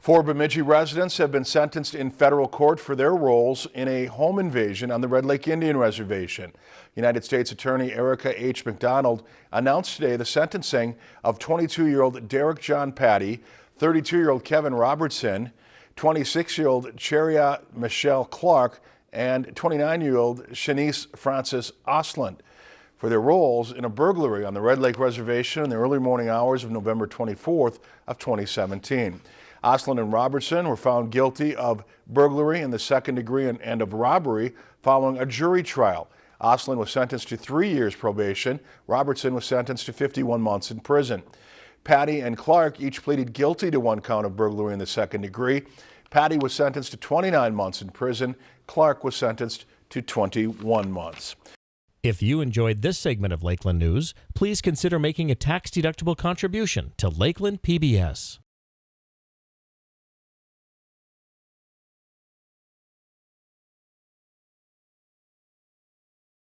Four Bemidji residents have been sentenced in federal court for their roles in a home invasion on the Red Lake Indian Reservation. United States Attorney Erica H. MacDonald announced today the sentencing of 22-year-old Derek John Patty, 32-year-old Kevin Robertson, 26-year-old Cheria Michelle Clark, and 29-year-old Shanice Francis Osland for their roles in a burglary on the Red Lake Reservation in the early morning hours of November 24th of 2017. Osland and Robertson were found guilty of burglary in the second degree and, and of robbery following a jury trial. Osland was sentenced to three years probation. Robertson was sentenced to 51 months in prison. Patty and Clark each pleaded guilty to one count of burglary in the second degree. Patty was sentenced to 29 months in prison. Clark was sentenced to 21 months. If you enjoyed this segment of Lakeland News, please consider making a tax-deductible contribution to Lakeland PBS.